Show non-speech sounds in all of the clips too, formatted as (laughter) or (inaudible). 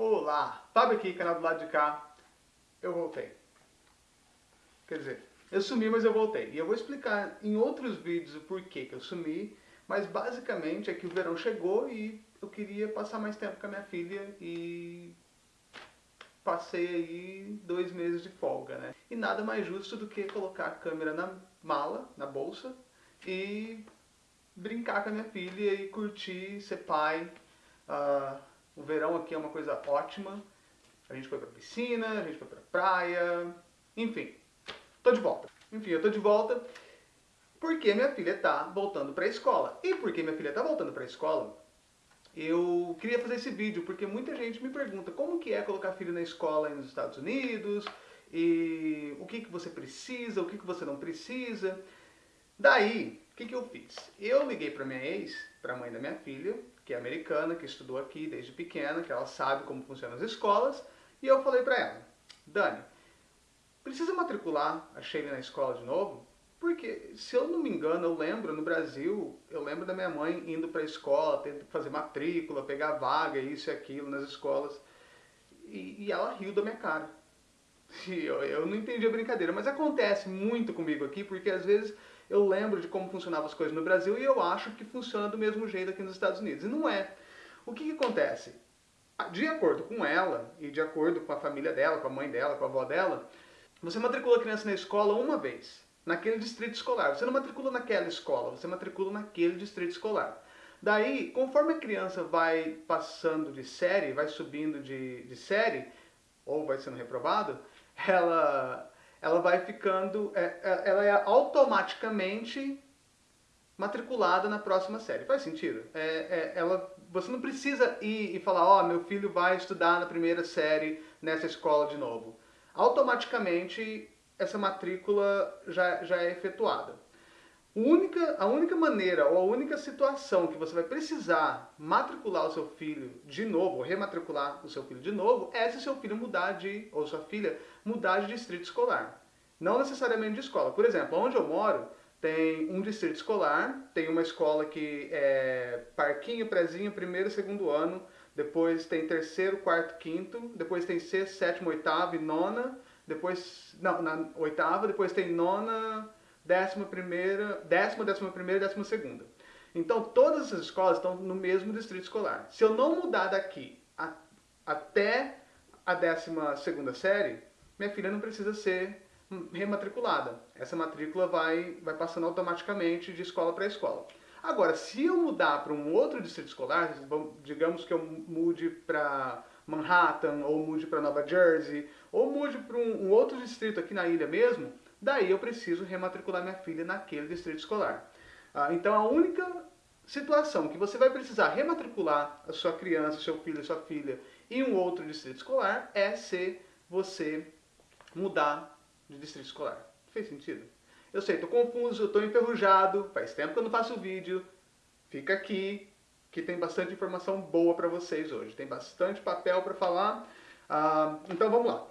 Olá, Fábio aqui, canal do lado de cá. Eu voltei. Quer dizer, eu sumi, mas eu voltei. E eu vou explicar em outros vídeos o porquê que eu sumi, mas basicamente é que o verão chegou e eu queria passar mais tempo com a minha filha e passei aí dois meses de folga, né? E nada mais justo do que colocar a câmera na mala, na bolsa, e brincar com a minha filha e curtir, ser pai. Uh, o verão aqui é uma coisa ótima. A gente foi pra piscina, a gente foi pra praia, enfim. Tô de volta. Enfim, eu tô de volta porque minha filha tá voltando pra escola. E porque minha filha tá voltando pra escola, eu queria fazer esse vídeo porque muita gente me pergunta como que é colocar filho na escola nos Estados Unidos, e o que, que você precisa, o que, que você não precisa. Daí, o que, que eu fiz? Eu liguei para minha ex, para a mãe da minha filha, que é americana, que estudou aqui desde pequena, que ela sabe como funcionam as escolas, e eu falei para ela, Dani, precisa matricular a Sheila na escola de novo? Porque, se eu não me engano, eu lembro, no Brasil, eu lembro da minha mãe indo para a escola, tendo que fazer matrícula, pegar vaga, isso e aquilo nas escolas, e, e ela riu da minha cara. (laughs) Eu, eu não entendi a brincadeira, mas acontece muito comigo aqui, porque às vezes eu lembro de como funcionavam as coisas no Brasil e eu acho que funciona do mesmo jeito aqui nos Estados Unidos. E não é. O que, que acontece? De acordo com ela, e de acordo com a família dela, com a mãe dela, com a avó dela, você matricula a criança na escola uma vez, naquele distrito escolar. Você não matricula naquela escola, você matricula naquele distrito escolar. Daí, conforme a criança vai passando de série, vai subindo de, de série, ou vai sendo reprovado, ela ela vai ficando, é, é, ela é automaticamente matriculada na próxima série. Faz sentido? É, é, ela, você não precisa ir e falar, ó, oh, meu filho vai estudar na primeira série nessa escola de novo. Automaticamente essa matrícula já, já é efetuada. Única, a única maneira ou a única situação que você vai precisar matricular o seu filho de novo, ou rematricular o seu filho de novo, é se seu filho mudar de, ou sua filha mudar de distrito escolar. Não necessariamente de escola. Por exemplo, onde eu moro, tem um distrito escolar, tem uma escola que é parquinho, prezinho, primeiro e segundo ano, depois tem terceiro, quarto, quinto, depois tem sexto, sétimo, oitavo e nona, depois, não, na oitava, depois tem nona, décima primeira, décima, décima primeira e décima segunda. Então todas essas escolas estão no mesmo distrito escolar. Se eu não mudar daqui a, até a décima segunda série, minha filha não precisa ser rematriculada. Essa matrícula vai, vai passando automaticamente de escola para escola. Agora, se eu mudar para um outro distrito escolar, digamos que eu mude para Manhattan, ou mude para Nova Jersey, ou mude para um, um outro distrito aqui na ilha mesmo, daí eu preciso rematricular minha filha naquele distrito escolar. Ah, então a única situação que você vai precisar rematricular a sua criança, seu filho, sua filha em um outro distrito escolar é se você mudar de distrito escolar. Fez sentido? Eu sei, estou confuso, estou enferrujado, faz tempo que eu não faço vídeo. Fica aqui, que tem bastante informação boa para vocês hoje. Tem bastante papel para falar. Ah, então vamos lá.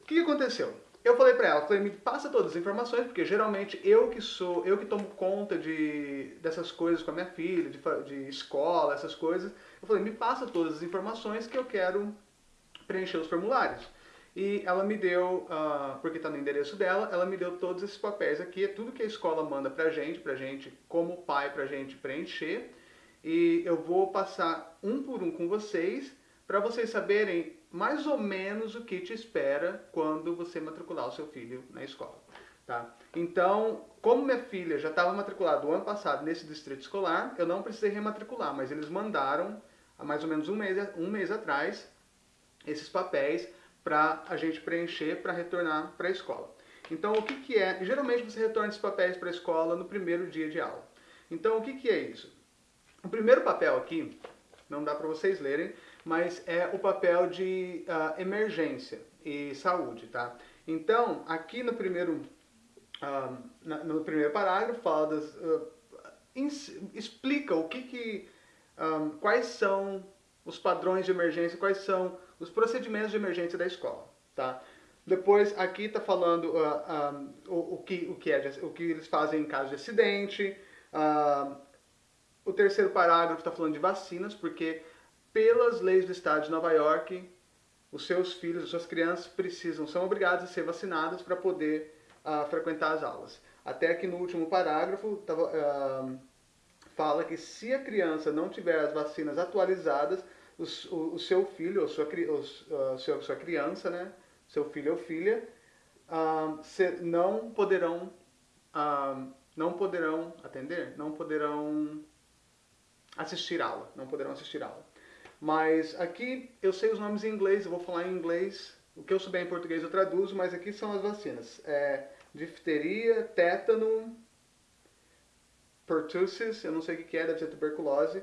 O que aconteceu? Eu falei para ela, falei, me passa todas as informações, porque geralmente eu que sou, eu que tomo conta de, dessas coisas com a minha filha, de, de escola, essas coisas. Eu falei, me passa todas as informações que eu quero preencher os formulários. E ela me deu, uh, porque está no endereço dela, ela me deu todos esses papéis aqui, é tudo que a escola manda pra gente, pra gente como pai, pra gente preencher. E eu vou passar um por um com vocês, para vocês saberem mais ou menos o que te espera quando você matricular o seu filho na escola. Tá? Então, como minha filha já estava matriculada o ano passado nesse distrito escolar, eu não precisei rematricular, mas eles mandaram, há mais ou menos um mês, um mês atrás, esses papéis para a gente preencher para retornar para a escola. Então, o que, que é? Geralmente você retorna esses papéis para a escola no primeiro dia de aula. Então, o que, que é isso? O primeiro papel aqui, não dá para vocês lerem, mas é o papel de uh, emergência e saúde, tá? Então, aqui no primeiro, uh, no primeiro parágrafo, fala das, uh, explica o que que, um, quais são os padrões de emergência, quais são os procedimentos de emergência da escola, tá? Depois, aqui está falando uh, um, o, o, que, o, que é, o que eles fazem em caso de acidente. Uh, o terceiro parágrafo está falando de vacinas, porque pelas leis do estado de Nova York, os seus filhos, as suas crianças precisam, são obrigados a ser vacinados para poder uh, frequentar as aulas. Até aqui no último parágrafo tava, uh, fala que se a criança não tiver as vacinas atualizadas, o, o, seu filho ou sua, seu, sua criança, né, seu filho ou filha, uh, se, não poderão não poderão atender, não poderão assistir aula, não poderão assistir aula. Mas aqui eu sei os nomes em inglês, eu vou falar em inglês. O que eu souber em português eu traduzo, mas aqui são as vacinas. É difteria, tétano, pertussis, eu não sei o que é, deve ser tuberculose,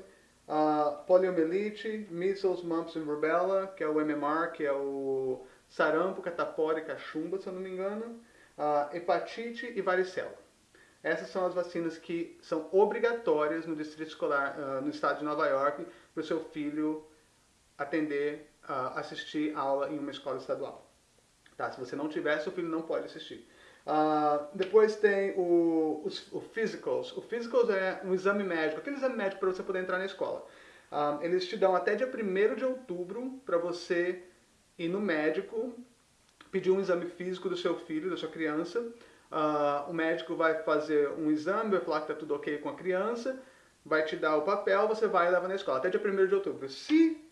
uh, poliomielite, measles, mumps e rubella, que é o MMR, que é o sarampo, catapora e cachumba, se eu não me engano, uh, hepatite e varicela. Essas são as vacinas que são obrigatórias no distrito escolar, uh, no estado de Nova York, para o seu filho atender, uh, assistir aula em uma escola estadual. Tá? Se você não tiver, seu filho não pode assistir. Uh, depois tem o, os, o physicals. O physicals é um exame médico, aquele exame médico para você poder entrar na escola. Uh, eles te dão até dia 1 de outubro para você ir no médico, pedir um exame físico do seu filho, da sua criança. Uh, o médico vai fazer um exame, vai falar que está tudo ok com a criança, vai te dar o papel, você vai e leva na escola, até dia 1 de outubro. Se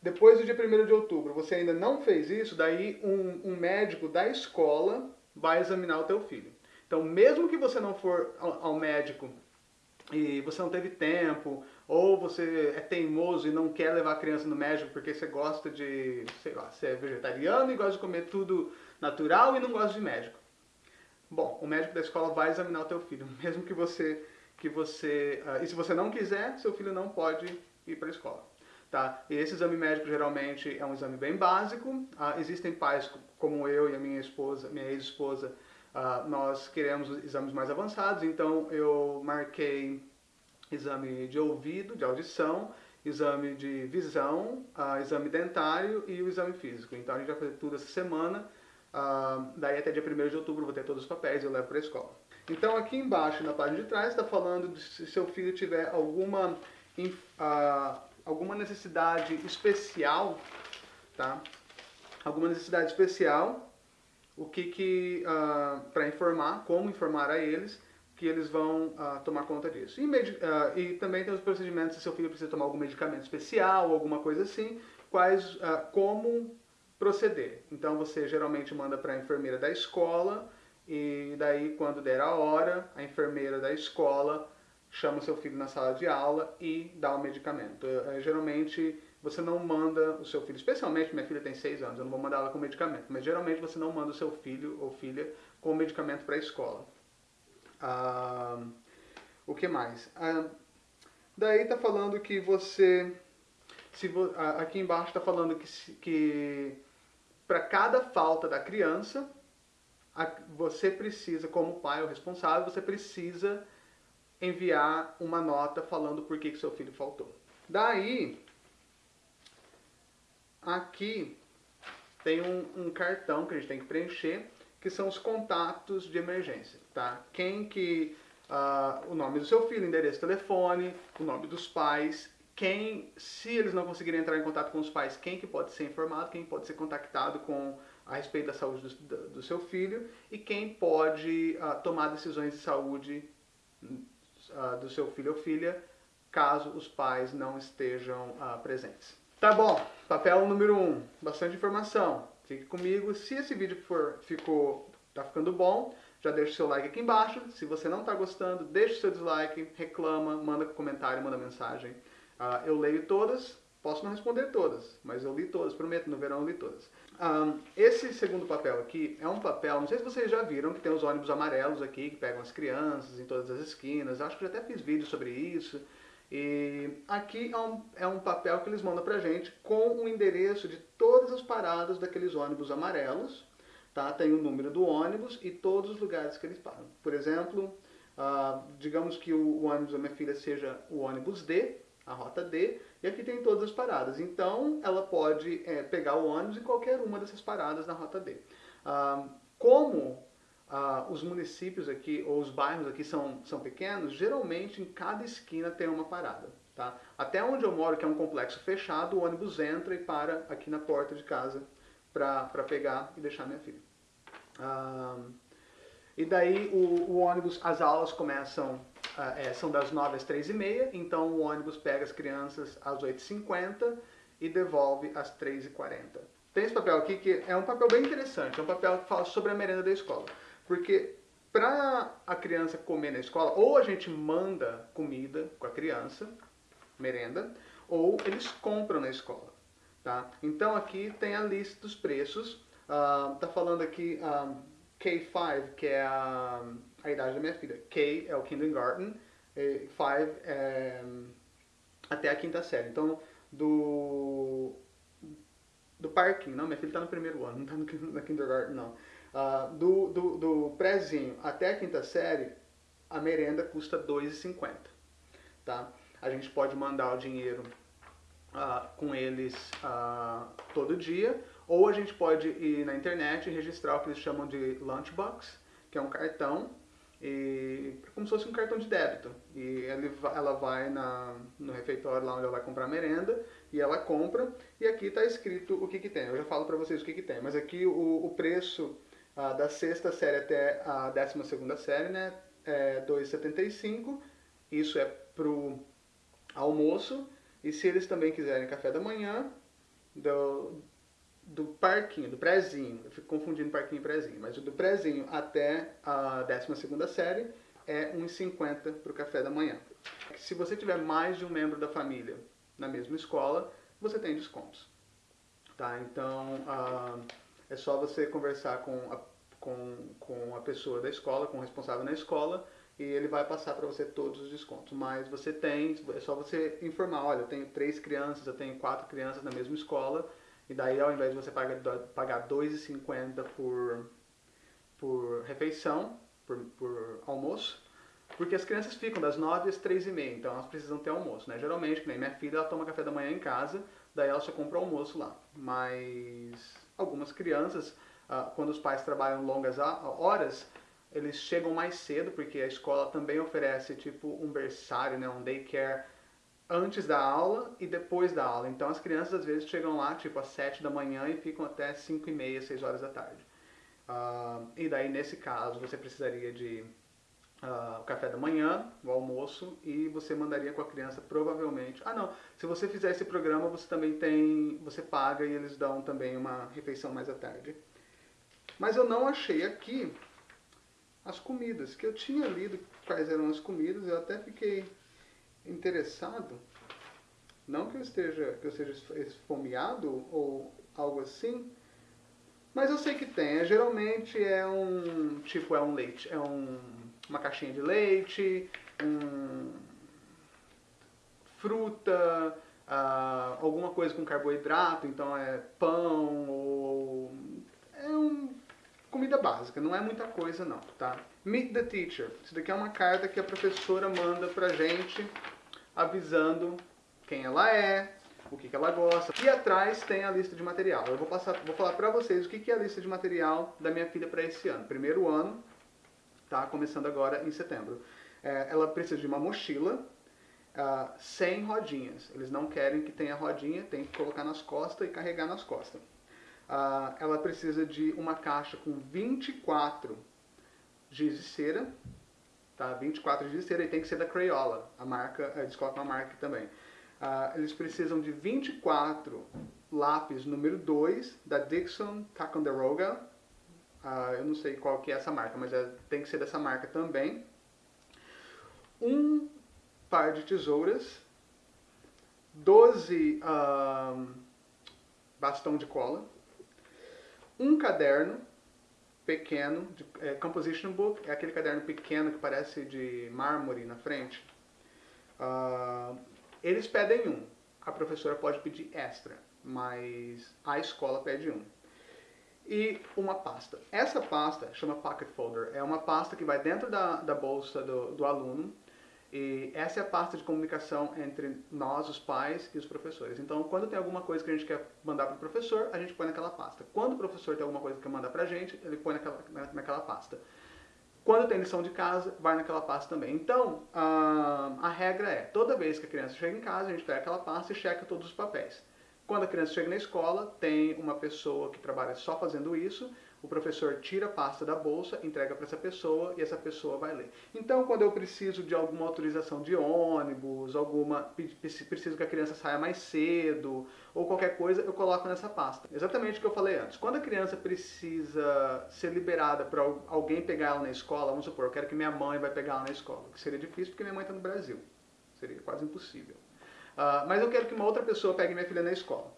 depois do dia 1 de outubro você ainda não fez isso, daí um, um médico da escola vai examinar o teu filho. Então, mesmo que você não for ao médico e você não teve tempo, ou você é teimoso e não quer levar a criança no médico porque você gosta de, sei lá, você é vegetariano e gosta de comer tudo natural e não gosta de médico. Bom, o médico da escola vai examinar o teu filho, (laughs) mesmo que você que você, uh, e se você não quiser, seu filho não pode ir para a escola. Tá? E esse exame médico geralmente é um exame bem básico. Uh, existem pais como eu e a minha esposa, minha ex-esposa, uh, nós queremos exames mais avançados, então eu marquei exame de ouvido, de audição, exame de visão, uh, exame dentário e o exame físico. Então a gente vai fazer tudo essa semana, uh, daí até dia 1 de outubro vou ter todos os papéis e eu levo para a escola. Então aqui embaixo, na página de trás, está falando se seu filho tiver alguma, uh, alguma necessidade especial, tá? alguma necessidade especial, o que que uh, ah, para informar, como informar a eles que eles vão uh, tomar conta disso. E, uh, e, também tem os procedimentos se seu filho precisa tomar algum medicamento especial, alguma coisa assim, quais, como proceder. Então você geralmente manda para a enfermeira da escola e daí quando der a hora, a enfermeira da escola chama seu filho na sala de aula e dá o medicamento. Eh, geralmente você não manda o seu filho, especialmente minha filha tem 6 anos, eu não vou mandar ela com medicamento, mas geralmente você não manda o seu filho ou filha com medicamento para a escola. Ah, o que mais? Ah, daí está falando que você, se vo, aqui embaixo está falando que, que para cada falta da criança, você precisa, como pai ou responsável, você precisa enviar uma nota falando por que, que seu filho faltou. Daí, Aqui tem um, um, cartão que a gente tem que preencher, que são os contatos de emergência, tá? Quem que... Uh, o nome do seu filho, endereço, telefone, o nome dos pais, quem, se eles não conseguirem entrar em contato com os pais, quem que pode ser informado, quem pode ser contactado com a respeito da saúde do, do seu filho e quem pode uh, tomar decisões de saúde uh, do seu filho ou filha caso os pais não estejam presentes. Tá bom, papel número 1, um, bastante informação. Fique comigo. Se esse vídeo for, ficou, tá ficando bom, já deixa o seu like aqui embaixo. Se você não está gostando, deixa o seu dislike, reclama, manda comentário, manda mensagem. Uh, eu leio todas, posso não responder todas, mas eu li todas, prometo, no verão eu li todas. Um, esse segundo papel aqui é um papel, não sei se vocês já viram, que tem os ônibus amarelos aqui, que pegam as crianças em todas as esquinas. Acho que já até fiz vídeo sobre isso. E aqui é um, é um papel que eles mandam pra gente com o endereço de todas as paradas daqueles ônibus amarelos. Tá? Tem o número do ônibus e todos os lugares que eles param. Por exemplo, uh, digamos que o, ônibus da minha filha seja o ônibus D, a rota D, e aqui tem todas as paradas. Então, ela pode é, pegar o ônibus em qualquer uma dessas paradas na rota D. Uh, como ah, os municípios aqui, ou os bairros aqui são, são pequenos, geralmente em cada esquina tem uma parada. Tá? Até onde eu moro, que é um complexo fechado, o ônibus entra e para aqui na porta de casa para pegar e deixar minha filha. Ah, e daí o, o, ônibus, as aulas começam, ah, é, são das 9 às 3 e meia, então o ônibus pega as crianças às 8h50 e devolve às 3h40. Tem esse papel aqui que é um papel bem interessante, é um papel que fala sobre a merenda da escola. Porque para a criança comer na escola, ou a gente manda comida com a criança, merenda, ou eles compram na escola. Tá? Então aqui tem a lista dos preços. Uh, tá falando aqui um, ah, K5, que é a, a idade da minha filha. K é o kindergarten, 5 é até a quinta série. Então, do, do parquinho, não, minha filha está no primeiro ano, (laughs) não está no, no kindergarten, não. Uh, do, do, do prézinho até a quinta série, a merenda custa R$ 2,50. Tá? A gente pode mandar o dinheiro uh, com eles uh, todo dia, ou a gente pode ir na internet e registrar o que eles chamam de lunchbox, que é um cartão, e como se fosse um cartão de débito. E ela vai na, no refeitório lá onde ela vai comprar merenda, e ela compra, e aqui está escrito o que, que tem. Eu já falo para vocês o que, que tem, mas aqui o, o preço uh, da sexta série até a décima segunda série, né, é 2,75, isso é pro almoço, e se eles também quiserem café da manhã, do, do parquinho, do prézinho, eu fico confundindo parquinho e prézinho, mas do prézinho até a 12ª série é 1,50 para o café da manhã. Se você tiver mais de um membro da família na mesma escola, você tem descontos. Tá? Então, uh, é só você conversar com a, com, com a pessoa da escola, com o responsável na escola, e ele vai passar para você todos os descontos. Mas você tem, é só você informar, olha, eu tenho três crianças, eu tenho quatro crianças na mesma escola, e daí ao invés de você pagar, pagar R$ 2,50 por, por refeição, por, por almoço, porque as crianças ficam das 9 às 3 e meia, então elas precisam ter almoço, né? Geralmente, nem minha filha, ela toma café da manhã em casa, daí ela só compra almoço lá. Mas algumas crianças, ah, quando os pais trabalham longas horas, eles chegam mais cedo, porque a escola também oferece tipo um berçário, né, um daycare antes da aula e depois da aula. Então as crianças às vezes chegam lá tipo às 7 da manhã e ficam até 5 e meia, 6 horas da tarde. Uh, e daí nesse caso você precisaria de uh, o café da manhã, o almoço e você mandaria com a criança provavelmente. Ah não, se você fizer esse programa você também tem, você paga e eles dão também uma refeição mais à tarde. Mas eu não achei aqui as comidas, que eu tinha lido quais eram as comidas, eu até fiquei interessado, não que eu esteja, que eu seja esfomeado ou algo assim, mas eu sei que tem. É, geralmente é um tipo é um leite, é um, uma caixinha de leite, um, fruta, uh, alguma coisa com carboidrato, então é pão ou comida básica, não é muita coisa não, tá? Meet the Teacher. Isso daqui é uma carta que a professora manda pra gente avisando quem ela é, o que, que ela gosta. E atrás tem a lista de material. Eu vou, passar, vou falar pra vocês o que, que é a lista de material da minha filha para esse ano. Primeiro ano, tá? Começando agora em setembro. É, ela precisa de uma mochila uh, sem rodinhas. Eles não querem que tenha rodinha, tem que colocar nas costas e carregar nas costas. Uh, ela precisa de uma caixa com 24 giz de cera, tá? 24 giz de cera e tem que ser da Crayola, a marca, eles colocam a marca também. Uh, eles precisam de 24 lápis número 2 da Dixon Ticonderoga. Uh, eu não sei qual que é essa marca, mas é, tem que ser dessa marca também. Um par de tesouras, 12 uh, bastão de cola, um caderno pequeno, de, é, composition book, é aquele caderno pequeno que parece de mármore na frente. Uh, eles pedem um, a professora pode pedir extra, mas a escola pede um. E uma pasta. Essa pasta chama Pocket Folder, é uma pasta que vai dentro da, da bolsa do, do aluno e essa é a parte de comunicação entre nós, os pais e os professores. Então, quando tem alguma coisa que a gente quer mandar para o professor, a gente põe naquela pasta. Quando o professor tem alguma coisa que quer mandar para a gente, ele põe naquela, naquela pasta. Quando tem lição de casa, vai naquela pasta também. Então, a, a regra é, toda vez que a criança chega em casa, a gente pega aquela pasta e checa todos os papéis. Quando a criança chega na escola, tem uma pessoa que trabalha só fazendo isso, o professor tira a pasta da bolsa, entrega para essa pessoa e essa pessoa vai ler. Então, quando eu preciso de alguma autorização de ônibus, alguma preciso que a criança saia mais cedo ou qualquer coisa, eu coloco nessa pasta. Exatamente o que eu falei antes. Quando a criança precisa ser liberada para alguém pegar ela na escola, vamos supor, eu quero que minha mãe vai pegar ela na escola, que seria difícil porque minha mãe está no Brasil. Seria quase impossível. Uh, mas eu quero que uma outra pessoa pegue minha filha na escola.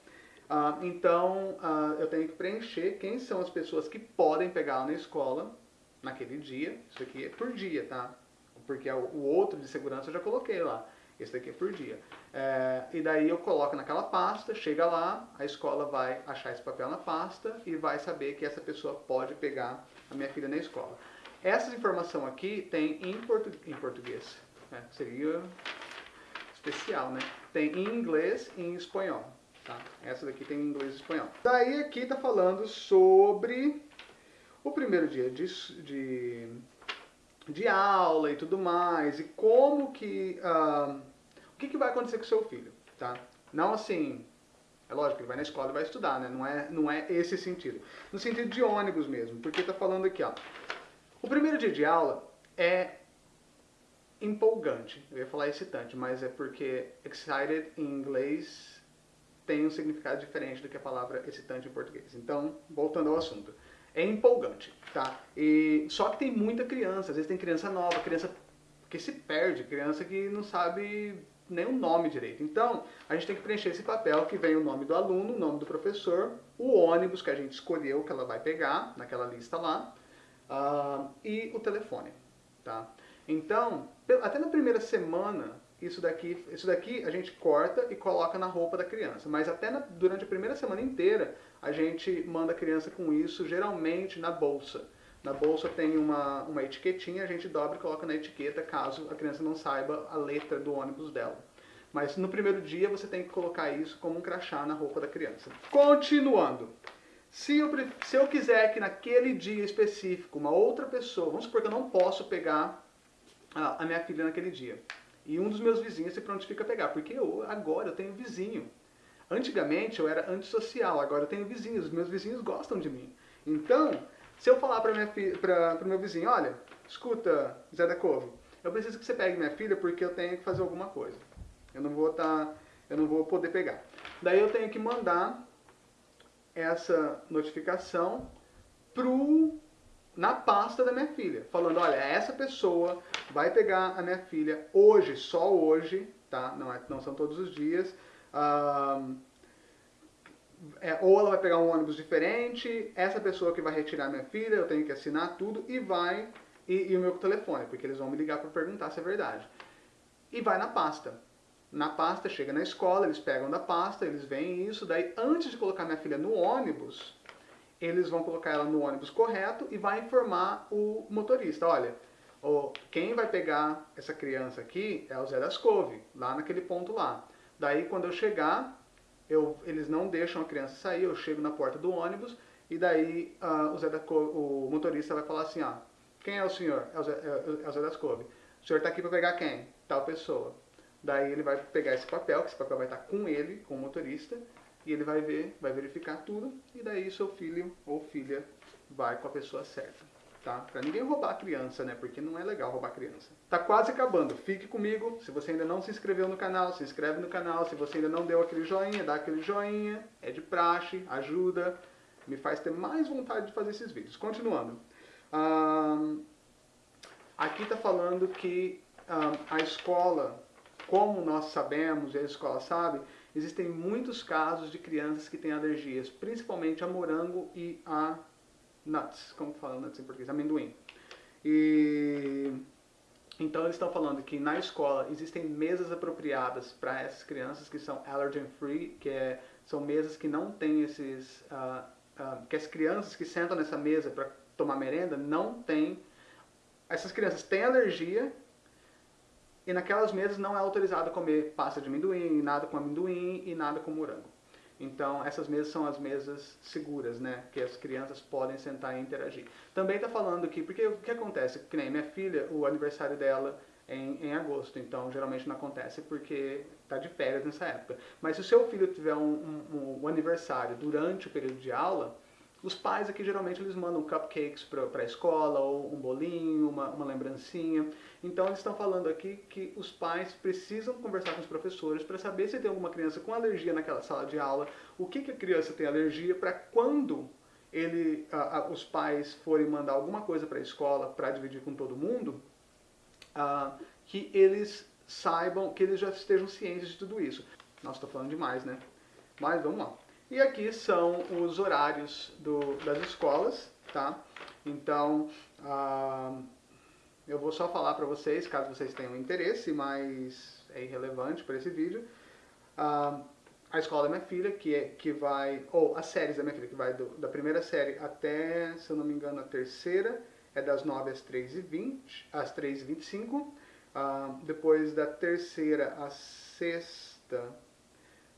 Uh, então, uh, eu tenho que preencher quem são as pessoas que podem pegar na escola naquele dia. Isso aqui é por dia, tá? Porque o outro de segurança eu já coloquei lá. Esse daqui é por dia. É, e daí eu coloco naquela pasta, chega lá, a escola vai achar esse papel na pasta e vai saber que essa pessoa pode pegar a minha filha na escola. Essa informação aqui tem em, portu em português. É, seria especial, né? Tem em inglês e em espanhol. Tá? Essa daqui tem em inglês e espanhol. Daí aqui está falando sobre o primeiro dia de, de, de, aula e tudo mais, e como que... Uh, o que, que vai acontecer com o seu filho, tá? Não assim... É lógico, ele vai na escola e vai estudar, né? Não é, não é esse sentido. No sentido de ônibus mesmo, porque está falando aqui, ó. O primeiro dia de aula é empolgante. Eu ia falar excitante, mas é porque excited em inglês tem um significado diferente do que a palavra excitante em português. Então, voltando ao assunto. É empolgante, tá? E, só que tem muita criança, às vezes tem criança nova, criança que se perde, criança que não sabe nem o nome direito. Então, a gente tem que preencher esse papel que vem o nome do aluno, o nome do professor, o ônibus que a gente escolheu que ela vai pegar, naquela lista lá, uh, e o telefone, tá? Então, até na primeira semana isso daqui, isso daqui a gente corta e coloca na roupa da criança. Mas até na, durante a primeira semana inteira, a gente manda a criança com isso, geralmente na bolsa. Na bolsa tem uma, uma etiquetinha, a gente dobra e coloca na etiqueta, caso a criança não saiba a letra do ônibus dela. Mas no primeiro dia você tem que colocar isso como um crachá na roupa da criança. Continuando. Se eu, se eu quiser que naquele dia específico uma outra pessoa, vamos supor que eu não posso pegar a, a minha filha naquele dia. E um dos meus vizinhos se prontifica a pegar, porque eu, agora eu tenho vizinho. Antigamente eu era antissocial, agora eu tenho vizinhos, meus vizinhos gostam de mim. Então, se eu falar para o meu vizinho, olha, escuta, Zé da Couve, eu preciso que você pegue minha filha porque eu tenho que fazer alguma coisa. Eu não vou tá, eu não vou poder pegar. Daí eu tenho que mandar essa notificação pro na pasta da minha filha, falando, olha, essa pessoa vai pegar a minha filha hoje, só hoje, tá? Não, é, não são todos os dias. Um, é, ou ela vai pegar um ônibus diferente, essa pessoa que vai retirar minha filha, eu tenho que assinar tudo e vai, e, e o meu telefone, porque eles vão me ligar para perguntar se é verdade. E vai na pasta. Na pasta, chega na escola, eles pegam da pasta, eles veem isso, daí antes de colocar minha filha no ônibus, eles vão colocar ela no ônibus correto e vai informar o motorista, olha, quem vai pegar essa criança aqui é o Zé das Couve, lá naquele ponto lá. Daí quando eu chegar, eu, eles não deixam a criança sair, eu chego na porta do ônibus e daí uh, o, Zé da o motorista vai falar assim, ó, quem é o senhor? É o Zé, é, é o Zé das Couve. O senhor está aqui para pegar quem? Tal pessoa. Daí ele vai pegar esse papel, que esse papel vai estar com ele, com o motorista, ele vai ver, vai verificar tudo, e daí seu filho ou filha vai com a pessoa certa, tá? Pra ninguém roubar a criança, né? Porque não é legal roubar a criança. Tá quase acabando, fique comigo. Se você ainda não se inscreveu no canal, se inscreve no canal. Se você ainda não deu aquele joinha, dá aquele joinha. É de praxe, ajuda, me faz ter mais vontade de fazer esses vídeos. Continuando. Um, aqui tá falando que um, a escola, como nós sabemos, e a escola sabe, existem muitos casos de crianças que têm alergias, principalmente a morango e a nuts, como fala nuts em português, amendoim. E então eles estão falando que na escola existem mesas apropriadas para essas crianças que são allergen free, que é, são mesas que não têm esses, uh, uh, que as crianças que sentam nessa mesa para tomar merenda não têm, essas crianças têm alergia e naquelas mesas não é autorizado comer pasta de amendoim, nada com amendoim e nada com morango. Então, essas mesas são as mesas seguras, né? Que as crianças podem sentar e interagir. Também está falando aqui, porque o que acontece? Que nem minha filha, o aniversário dela é em, em agosto, então geralmente não acontece porque está de férias nessa época. Mas se o seu filho tiver um, um, um aniversário durante o período de aula, os pais aqui geralmente eles mandam cupcakes para a escola, ou um bolinho, uma, uma lembrancinha. Então eles estão falando aqui que os pais precisam conversar com os professores para saber se tem alguma criança com alergia naquela sala de aula, o que, que a criança tem alergia, para quando ele, a, a, os pais forem mandar alguma coisa para a escola para dividir com todo mundo, a, que eles saibam, que eles já estejam cientes de tudo isso. Nossa, estou falando demais, né? Mas vamos lá. E aqui são os horários do, das escolas, tá? Então, uh, eu vou só falar para vocês, caso vocês tenham interesse, mas é irrelevante para esse vídeo. Uh, a escola da minha filha, que, é, que vai, ou as séries da minha filha, que vai do, da primeira série até, se eu não me engano, a terceira, é das 9 às 3h20, às 3h25. Uh, ah, depois da terceira às sexta,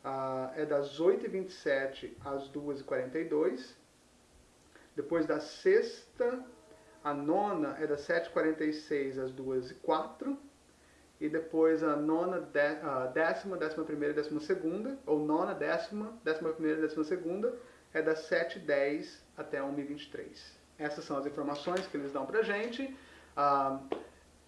ah, é das 8h27 às 2h42. Depois da sexta, a nona é das 7h46 às 2h04. E depois a nona, de, a décima, décima primeira e décima segunda, ou nona, décima, décima primeira e décima segunda, é das 7h10 até 1h23. Essas são as informações que eles dão pra gente. Ah,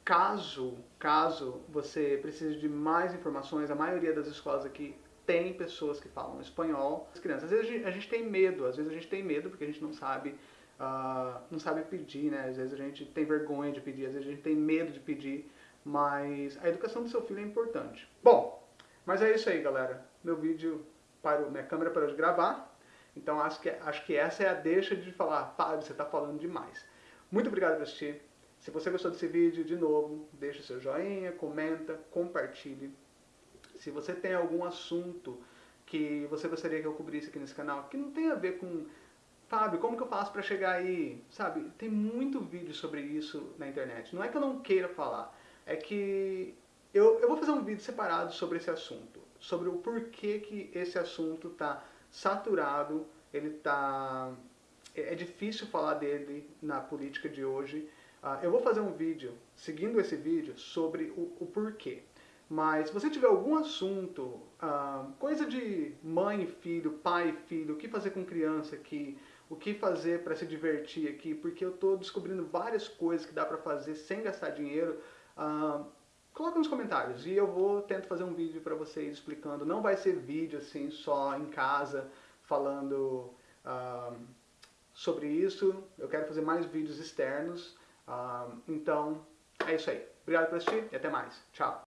caso, caso você precise de mais informações, a maioria das escolas aqui tem pessoas que falam espanhol. As crianças, às vezes a gente, a gente tem medo, às vezes a gente tem medo porque a gente não sabe, uh, não sabe pedir, né? Às vezes a gente tem vergonha de pedir, às vezes a gente tem medo de pedir, mas a educação do seu filho é importante. Bom, mas é isso aí, galera. Meu vídeo parou, minha câmera parou de gravar, então acho que, acho que essa é a deixa de falar, Fábio, você está falando demais. Muito obrigado por assistir. Se você gostou desse vídeo, de novo, deixa seu joinha, comenta, compartilhe. Se você tem algum assunto que você gostaria que eu cobrisse aqui nesse canal, que não tem a ver com Fábio, como que eu faço para chegar aí? Sabe, tem muito vídeo sobre isso na internet. Não é que eu não queira falar, é que eu, eu vou fazer um vídeo separado sobre esse assunto, sobre o porquê que esse assunto está saturado, ele tá é, é difícil falar dele na política de hoje. Uh, eu vou fazer um vídeo, seguindo esse vídeo, sobre o, o porquê. Mas se você tiver algum assunto, ah, coisa de mãe e filho, pai e filho, o que fazer com criança aqui, o que fazer para se divertir aqui, porque eu estou descobrindo várias coisas que dá para fazer sem gastar dinheiro, ah, coloca nos comentários e eu vou tentar fazer um vídeo para vocês explicando. Não vai ser vídeo assim só em casa falando ah, sobre isso. Eu quero fazer mais vídeos externos. então é isso aí. Obrigado por assistir e até mais. Tchau.